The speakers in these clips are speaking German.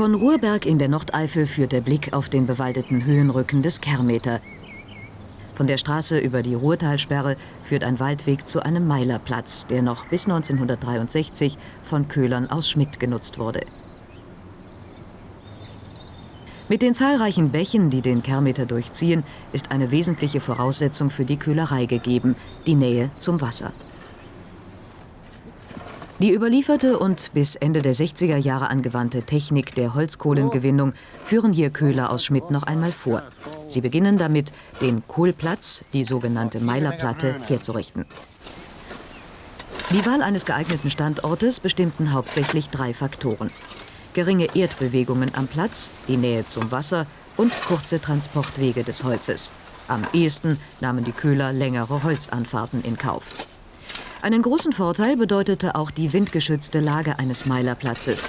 Von Ruhrberg in der Nordeifel führt der Blick auf den bewaldeten Höhenrücken des Kermeter. Von der Straße über die Ruhrtalsperre führt ein Waldweg zu einem Meilerplatz, der noch bis 1963 von Köhlern aus Schmidt genutzt wurde. Mit den zahlreichen Bächen, die den Kermeter durchziehen, ist eine wesentliche Voraussetzung für die Köhlerei gegeben, die Nähe zum Wasser. Die überlieferte und bis Ende der 60er Jahre angewandte Technik der Holzkohlengewinnung führen hier Köhler aus Schmidt noch einmal vor. Sie beginnen damit, den Kohlplatz, die sogenannte Meilerplatte, herzurichten. Die Wahl eines geeigneten Standortes bestimmten hauptsächlich drei Faktoren. Geringe Erdbewegungen am Platz, die Nähe zum Wasser und kurze Transportwege des Holzes. Am ehesten nahmen die Köhler längere Holzanfahrten in Kauf. Einen großen Vorteil bedeutete auch die windgeschützte Lage eines Meilerplatzes.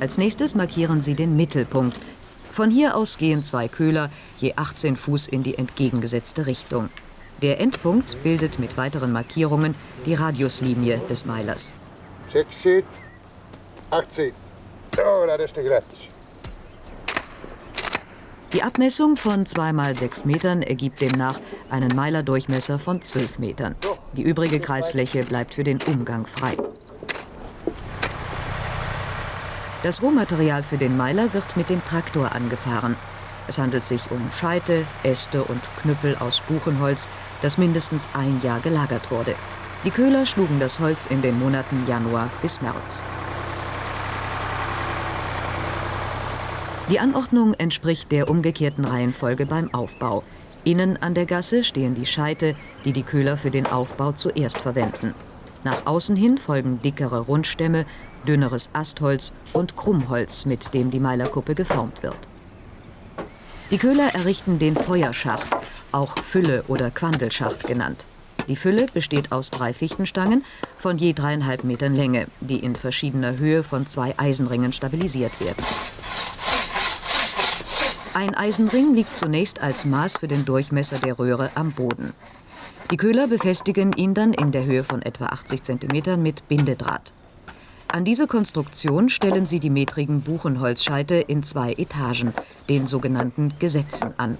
Als nächstes markieren sie den Mittelpunkt. Von hier aus gehen zwei Köhler je 18 Fuß in die entgegengesetzte Richtung. Der Endpunkt bildet mit weiteren Markierungen die Radiuslinie des Meilers. 60, 80. So, das ist die Grenze. Die Abmessung von 2 mal 6 Metern ergibt demnach einen Meilerdurchmesser von 12 Metern. Die übrige Kreisfläche bleibt für den Umgang frei. Das Rohmaterial für den Meiler wird mit dem Traktor angefahren. Es handelt sich um Scheite, Äste und Knüppel aus Buchenholz, das mindestens ein Jahr gelagert wurde. Die Köhler schlugen das Holz in den Monaten Januar bis März. Die Anordnung entspricht der umgekehrten Reihenfolge beim Aufbau. Innen an der Gasse stehen die Scheite, die die Köhler für den Aufbau zuerst verwenden. Nach außen hin folgen dickere Rundstämme, dünneres Astholz und Krummholz, mit dem die Meilerkuppe geformt wird. Die Köhler errichten den Feuerschacht, auch Fülle oder Quandelschacht genannt. Die Fülle besteht aus drei Fichtenstangen von je dreieinhalb Metern Länge, die in verschiedener Höhe von zwei Eisenringen stabilisiert werden. Ein Eisenring liegt zunächst als Maß für den Durchmesser der Röhre am Boden. Die Köhler befestigen ihn dann in der Höhe von etwa 80 cm mit Bindedraht. An diese Konstruktion stellen sie die metrigen Buchenholzscheite in zwei Etagen, den sogenannten Gesetzen, an.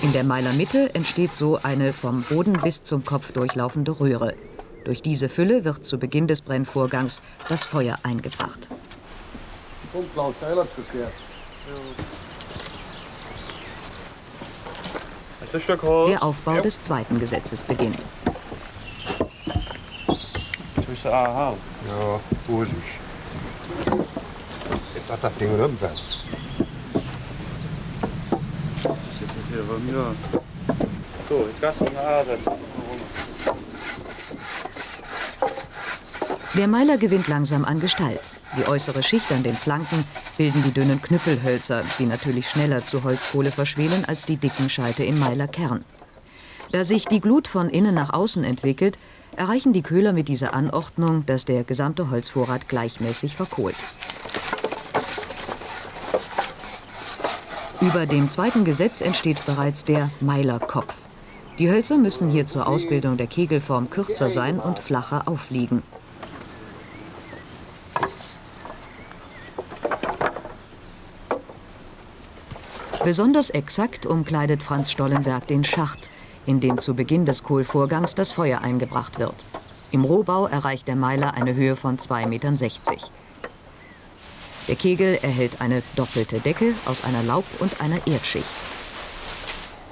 In der Meilermitte entsteht so eine vom Boden bis zum Kopf durchlaufende Röhre. Durch diese Fülle wird zu Beginn des Brennvorgangs das Feuer eingebracht. Kommt Klaus Heiler zu sehr. Der Aufbau des zweiten Gesetzes beginnt. Tussen aanhouden? Ja, vorsichtig. Ich dachte, das Ding rumfällt. Zit hier von mir. So, ich lasse ihn ansetzen. Der Meiler gewinnt langsam an Gestalt. Die äußere Schicht an den Flanken bilden die dünnen Knüppelhölzer, die natürlich schneller zu Holzkohle verschwelen als die dicken Scheite im Meilerkern. Da sich die Glut von innen nach außen entwickelt, erreichen die Köhler mit dieser Anordnung, dass der gesamte Holzvorrat gleichmäßig verkohlt. Über dem zweiten Gesetz entsteht bereits der Meilerkopf. Die Hölzer müssen hier zur Ausbildung der Kegelform kürzer sein und flacher aufliegen. Besonders exakt umkleidet Franz Stollenberg den Schacht, in den zu Beginn des Kohlvorgangs das Feuer eingebracht wird. Im Rohbau erreicht der Meiler eine Höhe von 2,60 Metern. Der Kegel erhält eine doppelte Decke aus einer Laub- und einer Erdschicht.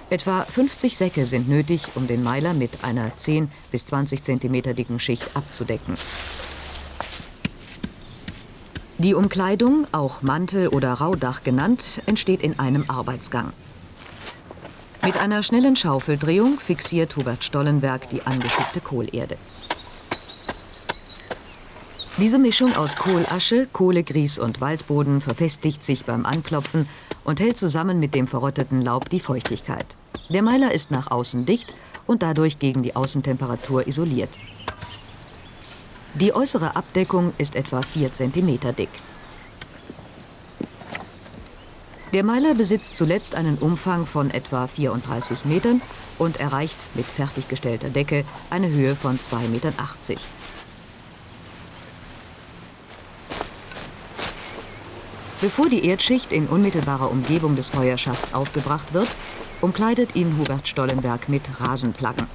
Etwa 50 Säcke sind nötig, um den Meiler mit einer 10 bis 20 cm dicken Schicht abzudecken. Die Umkleidung, auch Mantel oder Raudach genannt, entsteht in einem Arbeitsgang. Mit einer schnellen Schaufeldrehung fixiert Hubert Stollenberg die angeschickte Kohlerde. Diese Mischung aus Kohlasche, Kohlegrieß und Waldboden verfestigt sich beim Anklopfen und hält zusammen mit dem verrotteten Laub die Feuchtigkeit. Der Meiler ist nach außen dicht und dadurch gegen die Außentemperatur isoliert. Die äußere Abdeckung ist etwa 4 cm dick. Der Meiler besitzt zuletzt einen Umfang von etwa 34 Metern und erreicht mit fertiggestellter Decke eine Höhe von 2,80 Meter. Bevor die Erdschicht in unmittelbarer Umgebung des Feuerschachts aufgebracht wird, umkleidet ihn Hubert Stollenberg mit Rasenplatten.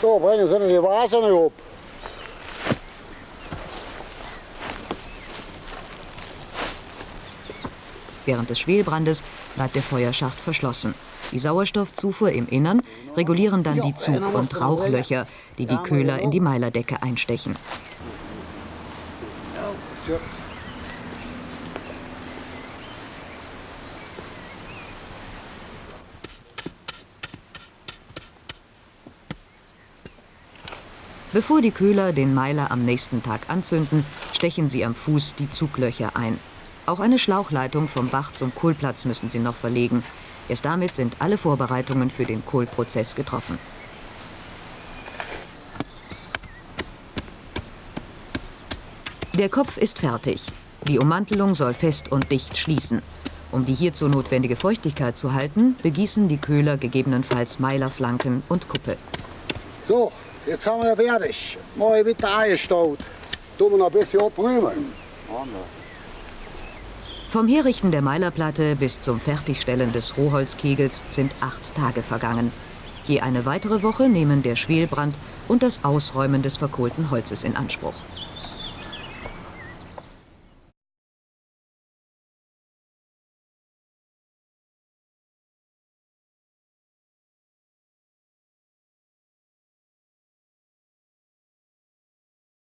So, bringen Sie die Vase ab. Während des Schwelbrandes bleibt der Feuerschacht verschlossen. Die Sauerstoffzufuhr im Innern regulieren dann die Zug- und Rauchlöcher, die die Köhler in die Meilerdecke einstechen. Bevor die Köhler den Meiler am nächsten Tag anzünden, stechen sie am Fuß die Zuglöcher ein. Auch eine Schlauchleitung vom Bach zum Kohlplatz müssen sie noch verlegen. Erst damit sind alle Vorbereitungen für den Kohlprozess getroffen. Der Kopf ist fertig. Die Ummantelung soll fest und dicht schließen. Um die hierzu notwendige Feuchtigkeit zu halten, begießen die Köhler gegebenenfalls Meilerflanken und Kuppe. So, jetzt haben wir fertig. Mal bitte eingestaut. Tun wir noch ein bisschen abrühmen. Vom Herrichten der Meilerplatte bis zum Fertigstellen des Rohholzkegels sind acht Tage vergangen. Je eine weitere Woche nehmen der Schwelbrand und das Ausräumen des verkohlten Holzes in Anspruch.